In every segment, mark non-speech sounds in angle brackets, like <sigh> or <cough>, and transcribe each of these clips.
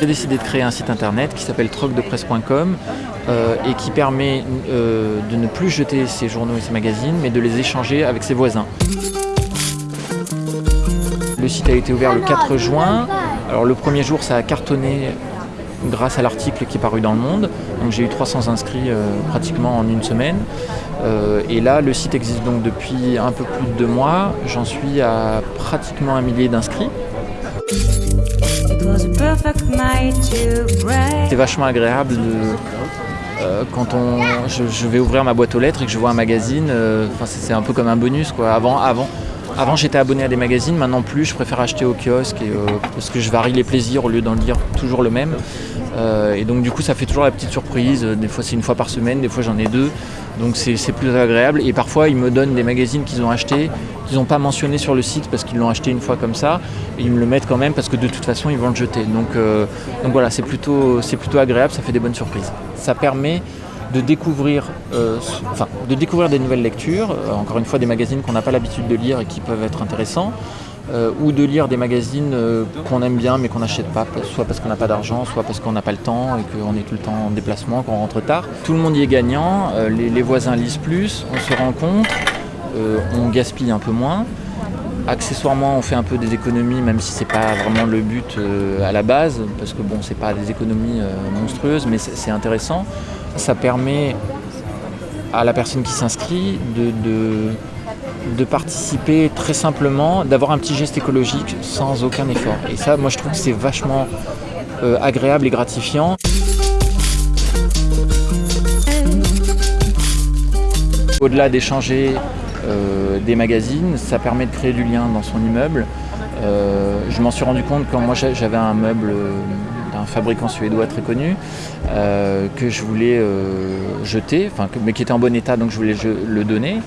J'ai décidé de créer un site internet qui s'appelle trocdepresse.com euh, et qui permet euh, de ne plus jeter ses journaux et ses magazines mais de les échanger avec ses voisins. Le site a été ouvert le 4 juin. Alors le premier jour ça a cartonné grâce à l'article qui est paru dans le monde. Donc j'ai eu 300 inscrits euh, pratiquement en une semaine. Euh, et là le site existe donc depuis un peu plus de deux mois. J'en suis à pratiquement un millier d'inscrits. C'est vachement agréable de, euh, quand on, je, je vais ouvrir ma boîte aux lettres et que je vois un magazine, enfin, c'est c'est un peu comme un bonus. Quoi. Avant, avant, avant j'étais abonné à des magazines, maintenant plus, je préfère acheter au kiosque euh, parce que je varie les plaisirs au lieu d'en lire toujours le même. Euh, et donc du coup ça fait toujours la petite surprise, des fois c'est une fois par semaine, des fois j'en ai deux, donc c'est plus agréable. Et parfois ils me donnent des magazines qu'ils ont achetés, qu'ils n'ont pas mentionné sur le site parce qu'ils l'ont acheté une fois comme ça, et ils me le mettent quand même parce que de toute façon ils vont le jeter. Donc, euh, voilà, c'est plutôt, plutôt agréable, ça fait des bonnes surprises. Ça permet de découvrir, euh, de découvrir des nouvelles lectures, euh, encore une fois des magazines qu'on n'a pas l'habitude de lire et qui peuvent être intéressants, euh, ou de lire des magazines qu'on aime bien mais qu'on n'achète pas, soit parce qu'on n'a pas d'argent, soit parce qu'on n'a pas le temps et qu'on est tout le temps en déplacement, qu'on rentre tard. Tout le monde y est gagnant, les, les voisins lisent plus, on se rencontre, on gaspille un peu moins. Accessoirement, on fait un peu des économies, même si c'est pas vraiment le but euh, à la base, parce que bon, c'est pas des économies euh, monstrueuses, mais c'est intéressant. Ça permet à la personne qui s'inscrit de participer très simplement, d'avoir un petit geste écologique sans aucun effort. Et ça, moi, je trouve que c'est vachement euh, agréable et gratifiant. Au-delà d'échanger euh, des magazines, ça permet de créer du lien dans son immeuble. Euh, je m'en suis rendu compte quand moi j'a- j'avais un meuble euh, d'un fabricant suédois très connu que je voulais jeter, mais qui était en bon état donc je voulais le donner.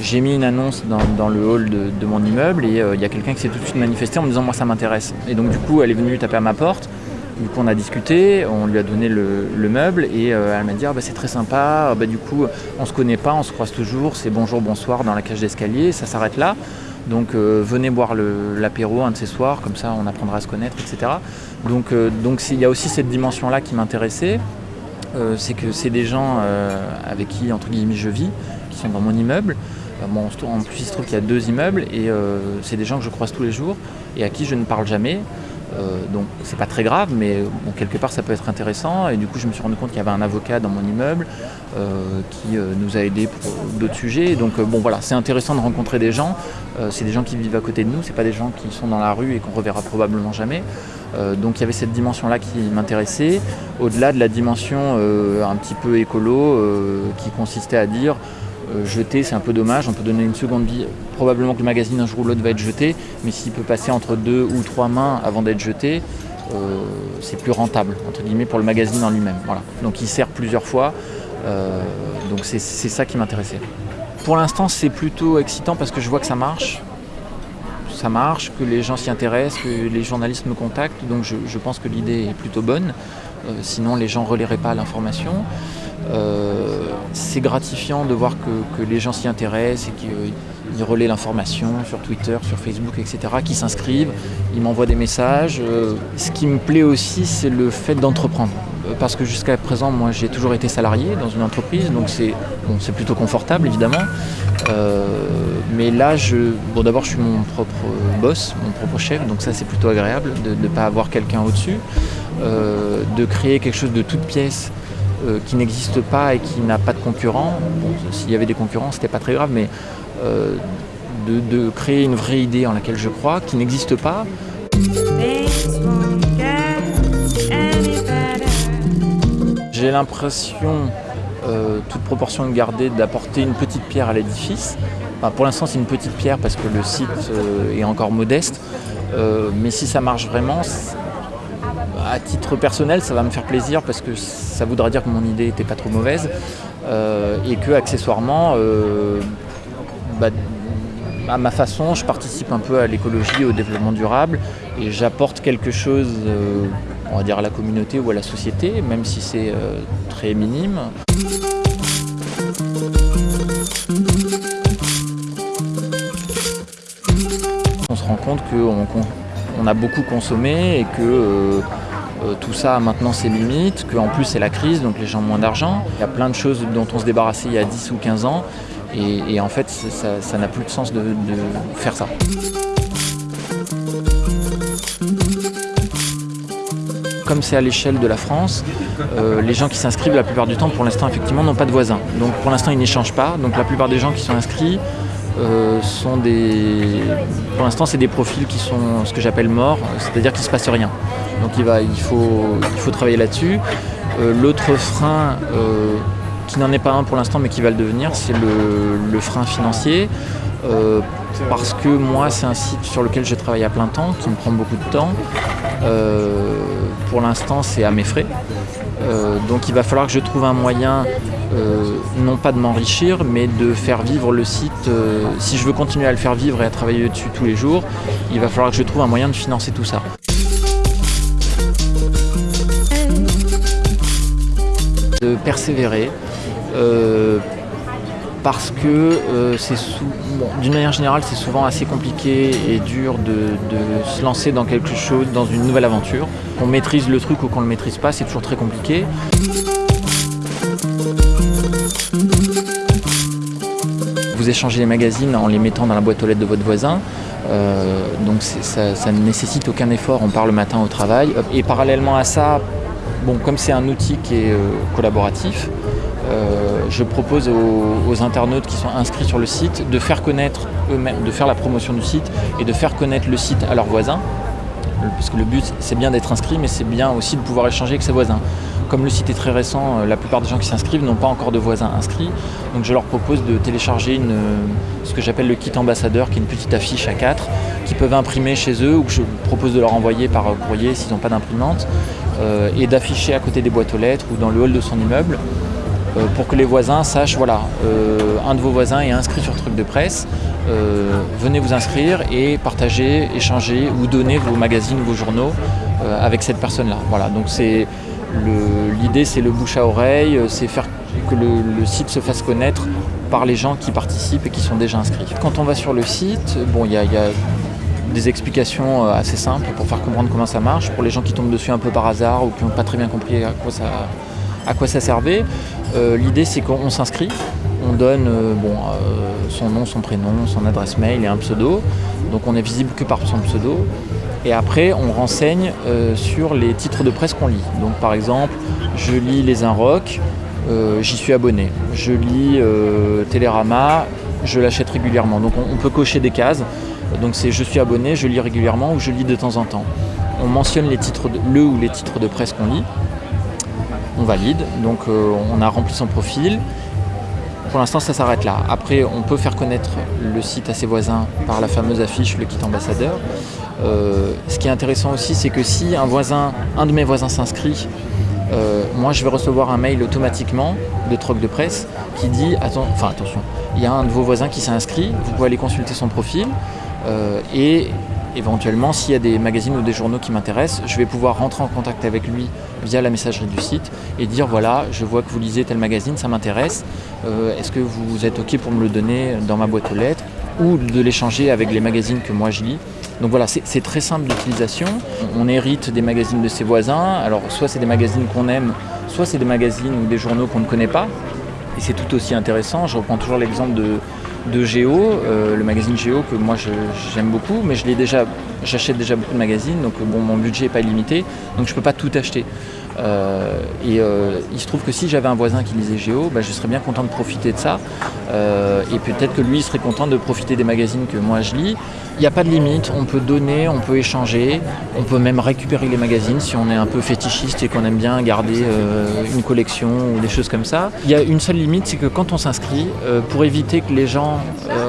J'ai mis une annonce dans, le hall de, de mon immeuble et il y a quelqu'un qui s'est tout de suite manifesté en me disant moi ça m'intéresse. Et donc du coup elle est venue taper à ma porte. Du coup, on a discuté, on lui a donné le, le meuble et euh, elle m'a dit ah, bah, c'est très sympa. Ah, bah, du coup, on se connaît pas, on se croise toujours. C'est bonjour, bonsoir dans la cage d'escalier. Ça s'arrête là. Donc euh, venez boire l'apéro un de ces soirs, comme ça on apprendra à se connaître, etc. Donc euh, il y a aussi cette dimension-là qui m'intéressait. C'est que c'est des gens avec qui entre guillemets je vis, qui sont dans mon immeuble. Bon, en plus il se trouve qu'il y a deux immeubles et c'est des gens que je croise tous les jours et à qui je ne parle jamais. Euh, donc c'est pas très grave, mais bon, quelque part ça peut être intéressant. Et du coup, je me suis rendu compte qu'il y avait un avocat dans mon immeuble euh, qui euh, nous a aidés pour d'autres sujets. Donc bon, voilà, c'est intéressant de rencontrer des gens. C'est des gens qui vivent à côté de nous, c'est pas des gens qui sont dans la rue et qu'on reverra probablement jamais. Donc il y avait cette dimension-là qui m'intéressait, au-delà de la dimension un petit peu écolo qui consistait à dire euh, jeter c'est un peu dommage, on peut donner une seconde vie. Probablement que le magazine un jour ou l'autre va être jeté, mais s'il peut passer entre deux ou trois mains avant d'être jeté, euh, c'est plus rentable entre guillemets pour le magazine en lui-même. Voilà. Donc il sert plusieurs fois, euh, donc c'est ça qui m'intéressait. Pour l'instant c'est plutôt excitant parce que je vois que ça marche. Ça marche, que les gens s'y intéressent, que les journalistes me contactent, donc je, pense que l'idée est plutôt bonne. Sinon les gens ne relaieraient pas l'information. Euh, c'est gratifiant de voir que, les gens s'y intéressent et qu'ils relaient l'information sur Twitter, sur Facebook, etc., qui s'inscrivent, ils m'envoient des messages. Euh, ce qui me plaît aussi, c'est le fait d'entreprendre. Euh, Parce que jusqu'à présent, moi, j'ai toujours été salarié dans une entreprise, donc c'est plutôt confortable, évidemment. Euh, mais là, bon, d'abord, je suis mon propre boss, mon propre chef, donc ça, c'est plutôt agréable de ne pas avoir quelqu'un au-dessus, Euh, de créer quelque chose de toute pièce euh, qui n'existe pas et qui n'a pas de concurrent. S'il y avait des concurrents, c'était pas très grave, mais euh, de, créer une vraie idée en laquelle je crois, qui n'existe pas. J'ai l'impression, euh, toute proportion gardée, d'apporter une petite pierre à l'édifice. Pour l'instant, c'est une petite pierre parce que le site est encore modeste. Mais si ça marche vraiment, à titre personnel, ça va me faire plaisir parce que ça voudra dire que mon idée n'était pas trop mauvaise euh, et que accessoirement, euh, bah, à ma façon, je participe un peu à l'écologie, au développement durable et j'apporte quelque chose euh, on va dire, à la communauté ou à la société, même si c'est très minime. On se rend compte qu'on on a beaucoup consommé et que euh, tout ça a maintenant ses limites, qu'en plus c'est la crise, donc les gens ont moins d'argent. Il y a plein de choses dont on se débarrassait il y a 10 ou 15 ans et, en fait ça n'a plus de sens de, de faire ça. Comme c'est à l'échelle de la France, euh, les gens qui s'inscrivent la plupart du temps pour l'instant effectivement n'ont pas de voisins. Donc pour l'instant ils n'échangent pas. Donc la plupart des gens qui sont inscrits euh, sont des. Pour l'instant c'est des profils qui sont ce que j'appelle morts, c'est-à-dire qu'il ne se passe rien. Donc il, va, il, faut, il faut travailler là-dessus. Euh, L'autre frein euh, qui n'en est pas un pour l'instant mais qui va le devenir, c'est le, le, frein financier. Parce que moi c'est un site sur lequel je travaille à plein temps, qui me prend beaucoup de temps. Pour l'instant c'est à mes frais. Donc il va falloir que je trouve un moyen, non pas de m'enrichir, mais de faire vivre le site. Euh, si je veux continuer à le faire vivre et à travailler dessus tous les jours, il va falloir que je trouve un moyen de financer tout ça. De persévérer. Euh, parce que euh, d'une manière générale c'est souvent assez compliqué et dur de, se lancer dans quelque chose, dans une nouvelle aventure. Qu'on maîtrise le truc ou qu'on ne le maîtrise pas, c'est toujours très compliqué. Vous échangez les magazines en les mettant dans la boîte aux lettres de votre voisin. Euh, donc ça, ne nécessite aucun effort, on part le matin au travail. Et parallèlement à ça, bon, comme c'est un outil qui est euh, collaboratif, euh, je propose aux, internautes qui sont inscrits sur le site de faire connaître eux-mêmes, de faire la promotion du site et de faire connaître le site à leurs voisins. Parce que le but, c'est bien d'être inscrit, mais c'est bien aussi de pouvoir échanger avec ses voisins. Comme le site est très récent, la plupart des gens qui s'inscrivent n'ont pas encore de voisins inscrits. Donc je leur propose de télécharger une, ce que j'appelle le kit ambassadeur, qui est une petite affiche à 4, qu'ils peuvent imprimer chez eux ou que je propose de leur envoyer par courrier s'ils n'ont pas d'imprimante, euh, et d'afficher à côté des boîtes aux lettres ou dans le hall de son immeuble euh, pour que les voisins sachent, voilà, euh, un de vos voisins est inscrit sur truc de presse, euh, venez vous inscrire et partager, échanger ou donner vos magazines, vos journaux euh, avec cette personne-là. Voilà, donc c'est l'idée, c'est le bouche à oreille, c'est faire que le, site se fasse connaître par les gens qui participent et qui sont déjà inscrits. Quand on va sur le site, bon, il y, a des explications assez simples pour faire comprendre comment ça marche. Pour les gens qui tombent dessus un peu par hasard ou qui n'ont pas très bien compris à quoi ça, servait, euh, l'idée c'est qu'on s'inscrit, on donne euh, euh, son nom, son prénom, son adresse mail et un pseudo. Donc on est visible que par son pseudo. Et après, on renseigne euh, sur les titres de presse qu'on lit. Donc par exemple, je lis Les Inrocks, j'y suis abonné. Je lis Télérama, je l'achète régulièrement. Donc on, peut cocher des cases. Donc c'est je suis abonné, je lis régulièrement ou je lis de temps en temps. On mentionne les titres le ou les titres de presse qu'on lit. On valide, donc on a rempli son profil. Pour l'instant, ça s'arrête là. Après, on peut faire connaître le site à ses voisins par la fameuse affiche, le kit ambassadeur. Euh, ce qui est intéressant aussi, c'est que si un voisin, un de mes voisins s'inscrit, euh, moi je vais recevoir un mail automatiquement de troc de presse qui dit attention, il y a un de vos voisins qui s'est inscrit, vous pouvez aller consulter son profil et éventuellement s'il y a des magazines ou des journaux qui m'intéressent, je vais pouvoir rentrer en contact avec lui via la messagerie du site et dire voilà, je vois que vous lisez tel magazine, ça m'intéresse, euh, est-ce que vous êtes ok pour me le donner dans ma boîte aux lettres ou de l'échanger avec les magazines que moi je lis? Donc voilà, c'est très simple d'utilisation. On hérite des magazines de ses voisins. Alors soit c'est des magazines qu'on aime, soit c'est des magazines ou des journaux qu'on ne connaît pas. Et c'est tout aussi intéressant. Je reprends toujours l'exemple de, de Géo, euh, le magazine Géo que moi j'aime beaucoup, mais déjà, j'achète déjà beaucoup de magazines, donc bon, mon budget n'est pas illimité, donc je ne peux pas tout acheter. Euh, et euh, il se trouve que si j'avais un voisin qui lisait Géo, bah, je serais bien content de profiter de ça. Euh, et peut-être que lui serait content de profiter des magazines que moi je lis. Il n'y a pas de limite, on peut donner, on peut échanger, on peut même récupérer les magazines si on est un peu fétichiste et qu'on aime bien garder une collection ou des choses comme ça. Il y a une seule limite, c'est que quand on s'inscrit, pour éviter que les gens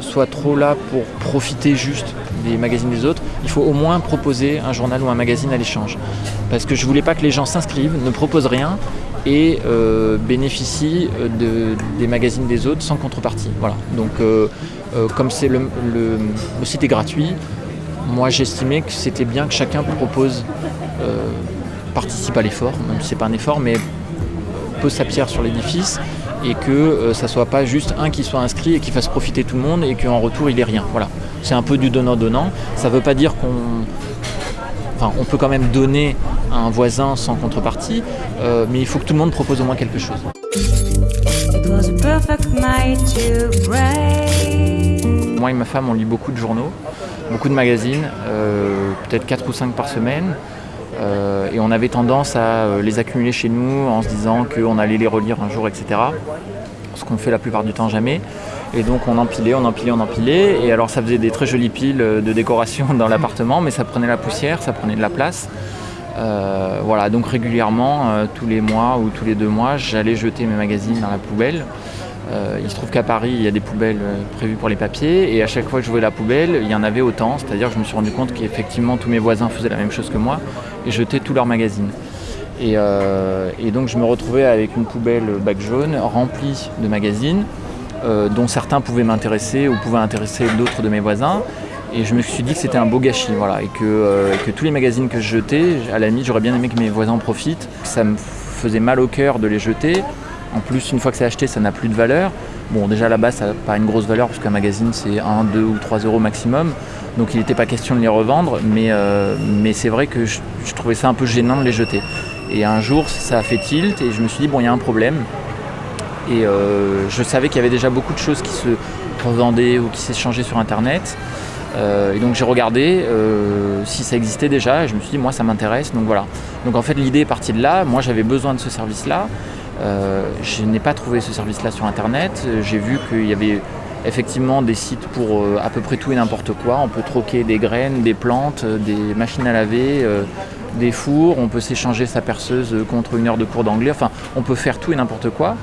soient trop là pour profiter juste des magazines des autres, il faut au moins proposer un journal ou un magazine à l'échange. Parce que je voulais pas que les gens s'inscrivent, ne proposent rien et euh, bénéficient de, des magazines des autres sans contrepartie. Voilà. Donc euh, euh, comme c'est le, le, site est gratuit, moi j'estimais que c'était bien que chacun propose participe à l'effort, même si c'est pas un effort, mais pose sa pierre sur l'édifice et que euh, ça soit pas juste un qui soit inscrit et qui fasse profiter tout le monde et qu'en retour il ait rien. Voilà. C'est un peu du donnant-donnant. Ça veut pas dire qu'on. Enfin, on peut quand même donner à un voisin sans contrepartie, euh, mais il faut que tout le monde propose au moins quelque chose. Moi et ma femme, on lit beaucoup de journaux, beaucoup de magazines, euh, peut-être 4 ou 5 par semaine. Euh, et on avait tendance à les accumuler chez nous en se disant qu'on allait les relire un jour, etc. Ce qu'on fait la plupart du temps jamais. Et donc on empilait, on empilait, on empilait. Et alors ça faisait des très jolies piles de décoration <laughs> dans l'appartement, mais ça prenait la poussière, ça prenait de la place. Euh, voilà, donc régulièrement, euh, tous les mois ou tous les deux mois, j'allais jeter mes magazines dans la poubelle. Euh, il se trouve qu'à Paris, il y a des poubelles prévues pour les papiers, et à chaque fois que je voyais la poubelle, il y en avait autant. C'est-à-dire que je me suis rendu compte qu'effectivement tous mes voisins faisaient la même chose que moi et jetaient tous leurs magazines. Et, euh, et donc je me retrouvais avec une poubelle bac jaune remplie de magazines, euh, dont certains pouvaient m'intéresser ou pouvaient intéresser d'autres de mes voisins. Et je me suis dit que c'était un beau gâchis, voilà, et que, euh, tous les magazines que je jetais, à la limite, j'aurais bien aimé que mes voisins en profitent. Ça me faisait mal au cœur de les jeter. En plus, une fois que c'est acheté, ça n'a plus de valeur. Bon, déjà là-bas, ça n'a pas une grosse valeur, parce qu'un magazine, c'est 1, 2 ou 3 euros maximum. Donc il n'était pas question de les revendre, mais, euh, c'est vrai que je trouvais ça un peu gênant de les jeter. Et un jour, ça a fait tilt, et je me suis dit, bon, il y a un problème. Et euh, je savais qu'il y avait déjà beaucoup de choses qui se revendaient ou qui s'échangeaient sur Internet. Euh, et donc j'ai regardé euh, si ça existait déjà et je me suis dit moi ça m'intéresse donc voilà. Donc en fait l'idée est partie de là, moi j'avais besoin de ce service là. je n'ai pas trouvé ce service là sur internet. J'ai vu qu'il y avait effectivement des sites pour à peu près tout et n'importe quoi. On peut troquer des graines, des plantes, des machines à laver, des fours, on peut s'échanger sa perceuse contre une heure de cours d'anglais. Enfin, on peut faire tout et n'importe quoi.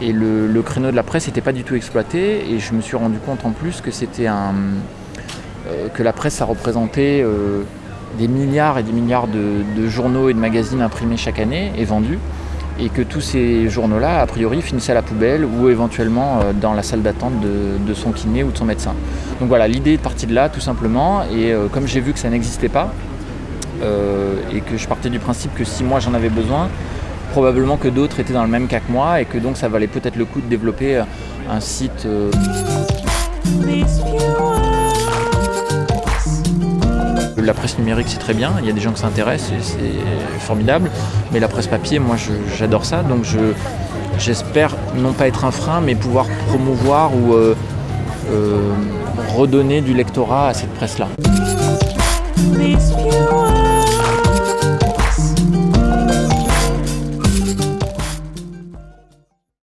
Et le, créneau de la presse n'était pas du tout exploité. Et je me suis rendu compte en plus que c'était un euh, que la presse ça représentait euh, des milliards et des milliards de, de journaux et de magazines imprimés chaque année et vendus et que tous ces journaux-là, a priori, finissaient à la poubelle ou éventuellement euh, dans la salle d'attente de, de son kiné ou de son médecin. Donc voilà, l'idée est partie de là, tout simplement, et euh, comme j'ai vu que ça n'existait pas, euh, et que je partais du principe que si moi j'en avais besoin, probablement que d'autres étaient dans le même cas que moi, et que donc ça valait peut-être le coup de développer euh, un site euh. La presse numérique, c'est très bien. Il y a des gens qui s'intéressent et c'est formidable. Mais la presse papier, moi, j'adore ça. Donc, je- j'espère non pas être un frein, mais pouvoir promouvoir ou redonner du lectorat à cette presse-là.